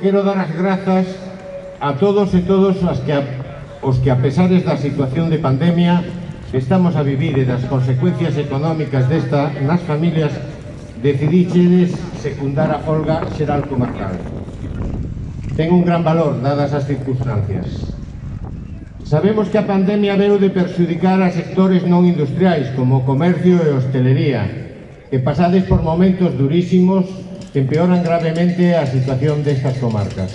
Quero dar as grazas a todos e todos as que a, os que a pesares da situación de pandemia que estamos a vivir e das consecuencias económicas desta nas familias decidiches secundar a folga xeral comarcal. Ten un gran valor dadas as circunstancias. Sabemos que a pandemia veu de perxudicar a sectores non industriais como o comercio e hostelería, que pasades por momentos durísimos empeoran gravemente a situación destas comarcas.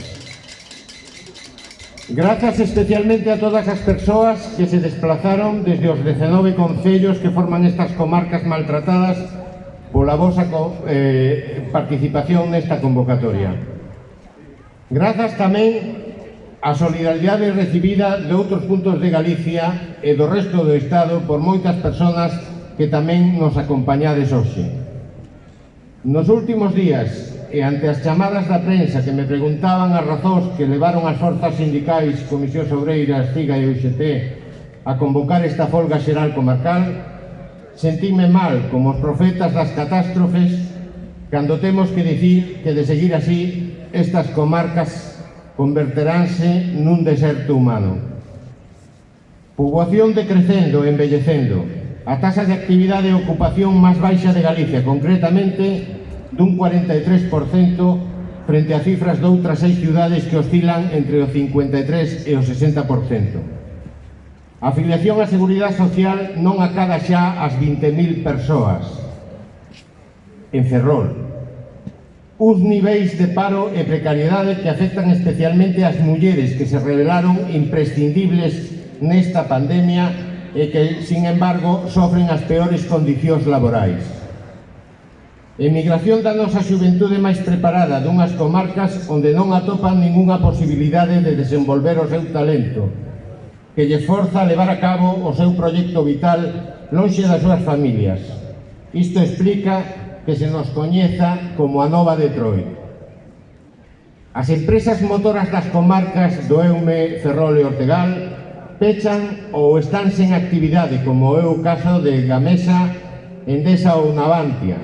Grazas especialmente a todas as persoas que se desplazaron desde os 19 concellos que forman estas comarcas maltratadas pola vosa eh, participación nesta convocatoria. Grazas tamén a solidaridade recibida de outros puntos de Galicia e do resto do Estado por moitas persoas que tamén nos acompañades hoxe. Nos últimos días, e ante as chamadas da prensa que me preguntaban as razóns que levaron as forzas sindicais, Comisións Obreiras, CIGA e UGT a convocar esta folga xeral comarcal, sentíme mal como os profetas das catástrofes cando temos que dicir que de seguir así estas comarcas converteránse nun deserto humano. Poboación decrecendo e envellecendo, a tasa de actividade e ocupación máis baixa de Galicia, concretamente dun 43% frente a cifras doutras seis ciudades que oscilan entre o 53% e o 60%. A afiliación á Seguridade Social non acada xa as 20.000 persoas en Ferrol. Uns niveis de paro e precariedade que afectan especialmente ás mulleres que se revelaron imprescindibles nesta pandemia e que, sin embargo, sofren as peores condicións laborais. Emigración da nosa xuventude máis preparada dunhas comarcas onde non atopan ningunha posibilidade de desenvolver o seu talento, que lle forza a levar a cabo o seu proxecto vital lonxe das súas familias. Isto explica que se nos coñeza como a nova Detroit. As empresas motoras das comarcas do Eume, Ferrol e Ortegal pechan ou están sen actividade, como é o caso de Gamesa, Endesa ou Navantia.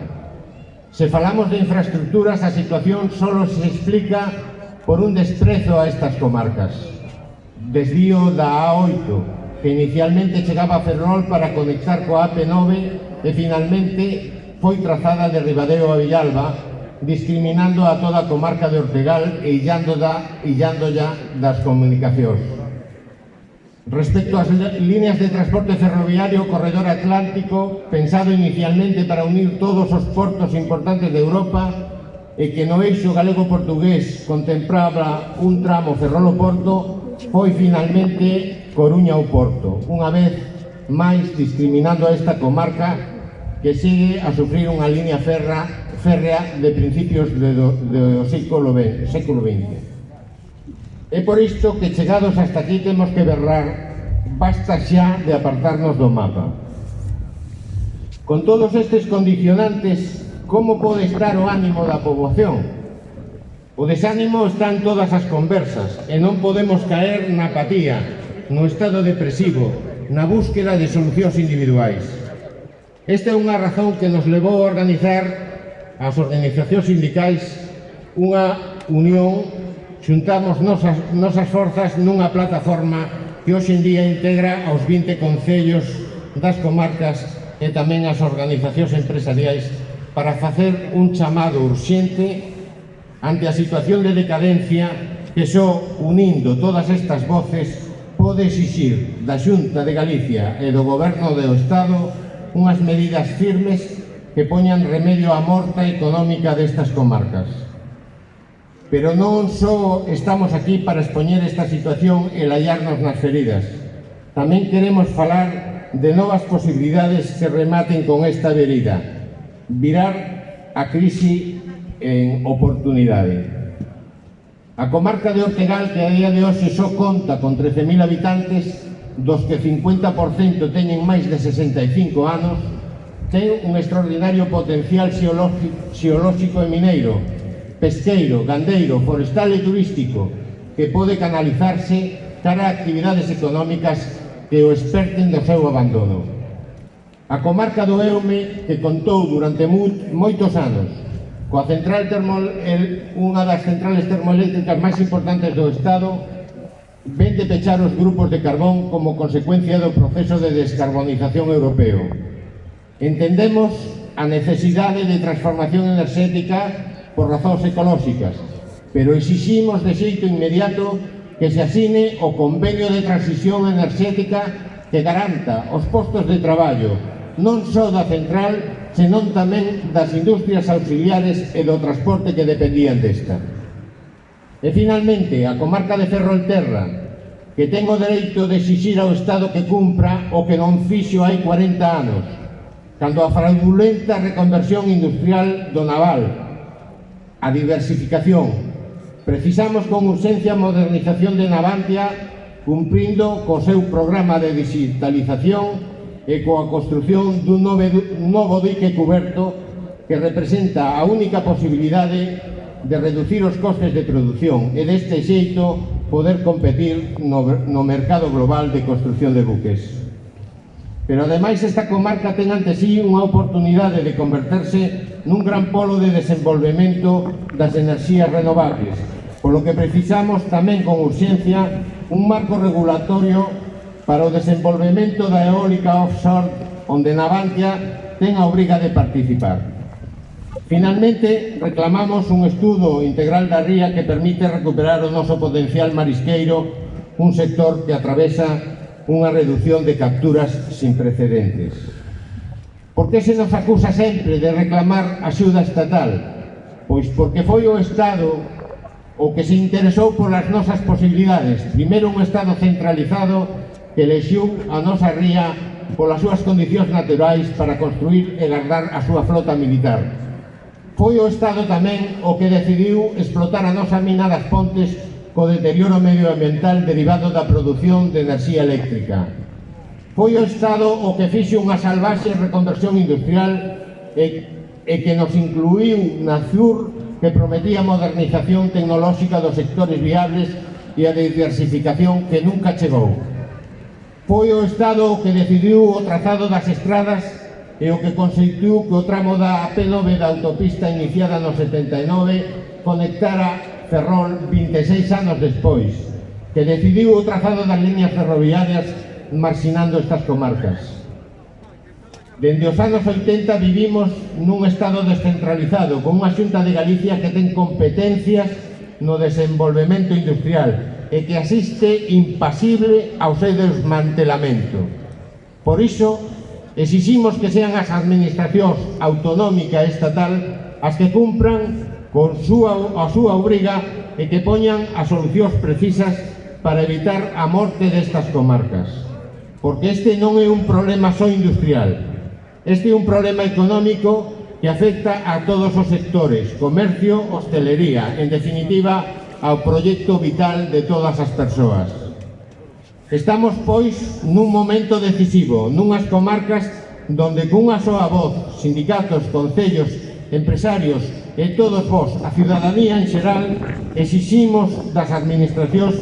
Se falamos de infraestructuras, a situación só se explica por un desprezo a estas comarcas. Desvío da A8, que inicialmente chegaba a Ferrol para conectar coa AP9 e finalmente foi trazada de Ribadeo a Villalba, discriminando a toda a comarca de Ortegal e illando da, illando ya das comunicacións. Respecto ás líneas de transporte ferroviario, corredor atlántico, pensado inicialmente para unir todos os portos importantes de Europa, e que no eixo galego-portugués contemplaba un tramo Ferrolo-Porto, foi finalmente Coruña ao Porto, unha vez máis discriminando a esta comarca que sigue a sufrir unha línea ferra, férrea de principios do, do século XX. É por isto que chegados hasta aquí temos que berrar basta xa de apartarnos do mapa. Con todos estes condicionantes, como pode estar o ánimo da poboación? O desánimo está en todas as conversas e non podemos caer na apatía, no estado depresivo, na búsqueda de solucións individuais. Esta é unha razón que nos levou a organizar as organizacións sindicais unha unión xuntamos nosas, nosas forzas nunha plataforma que hoxe en día integra aos 20 concellos das comarcas e tamén as organizacións empresariais para facer un chamado urxente ante a situación de decadencia que só unindo todas estas voces pode exixir da Xunta de Galicia e do Goberno do Estado unhas medidas firmes que poñan remedio á morta económica destas comarcas. Pero non só estamos aquí para expoñer esta situación e lallarnos nas feridas. Tamén queremos falar de novas posibilidades que rematen con esta verida. Virar a crise en oportunidade. A comarca de Ortegal, que a día de hoxe só conta con 13.000 habitantes, dos que 50% teñen máis de 65 anos, ten un extraordinario potencial xeolóxico e mineiro, pesqueiro, gandeiro, forestal e turístico que pode canalizarse cara a actividades económicas que o experten do seu abandono. A comarca do Eume que contou durante moitos anos coa central termol, el, unha das centrales termoeléctricas máis importantes do Estado ven de pechar os grupos de carbón como consecuencia do proceso de descarbonización europeo. Entendemos a necesidade de transformación enerxética por razóns ecolóxicas, pero exiximos de xeito inmediato que se asine o Convenio de Transición Enerxética que garanta os postos de traballo non só da central, senón tamén das industrias auxiliares e do transporte que dependían desta. E finalmente, a comarca de Ferrolterra, que ten o dereito de exixir ao Estado que cumpra o que non fixo hai 40 anos, cando a fraudulenta reconversión industrial do naval, A diversificación. Precisamos con urxencia a modernización de Navantia cumprindo co seu programa de digitalización e coa construción dun novo dique coberto que representa a única posibilidade de reducir os costes de produción e deste xeito poder competir no, no mercado global de construción de buques. Pero ademais esta comarca ten ante sí unha oportunidade de converterse nun gran polo de desenvolvemento das enerxías renovables, polo que precisamos tamén con urxencia un marco regulatorio para o desenvolvemento da eólica offshore onde Navantia ten a obriga de participar. Finalmente, reclamamos un estudo integral da ría que permite recuperar o noso potencial marisqueiro, un sector que atravesa unha reducción de capturas sin precedentes. Por que se nos acusa sempre de reclamar axuda estatal? Pois porque foi o Estado o que se interesou polas nosas posibilidades. Primeiro un Estado centralizado que lexiu a nosa ría polas súas condicións naturais para construir e guardar a súa flota militar. Foi o Estado tamén o que decidiu explotar a nosa mina das Pontes co deterioro medioambiental derivado da produción de enerxía eléctrica. Foi o Estado o que fixe unha salvaxe reconversión industrial e, e que nos incluiu na CIUR que prometía a modernización tecnolóxica dos sectores viables e a diversificación que nunca chegou. Foi o Estado o que decidiu o trazado das estradas e o que constituiu que o tramo da AP9 da autopista iniciada no 79 conectara Ferrol 26 anos despois, que decidiu o trazado das líneas ferroviarias marxinando estas comarcas. Dende os anos 80 vivimos nun estado descentralizado, con unha xunta de Galicia que ten competencias no desenvolvemento industrial e que asiste impasible ao seu desmantelamento. Por iso, exiximos que sean as administracións autonómica e estatal as que cumpran con súa, a súa obriga e que poñan as solucións precisas para evitar a morte destas comarcas. Porque este non é un problema só industrial, este é un problema económico que afecta a todos os sectores, comercio, hostelería, en definitiva, ao proxecto vital de todas as persoas. Estamos, pois, nun momento decisivo, nunhas comarcas donde cunha soa voz, sindicatos, concellos, empresarios, e todos vos, a ciudadanía en xeral, exiximos das administracións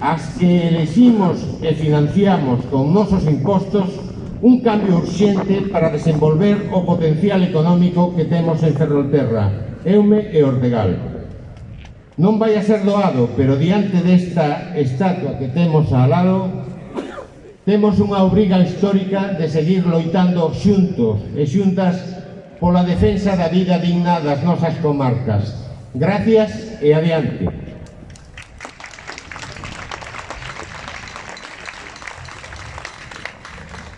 as que elegimos e financiamos con nosos impostos un cambio urxente para desenvolver o potencial económico que temos en Ferrolterra, Eume e Ortegal. Non vai a ser doado, pero diante desta estatua que temos ao lado, temos unha obriga histórica de seguir loitando xuntos e xuntas pola defensa da vida digna das nosas comarcas. Gracias e adiante.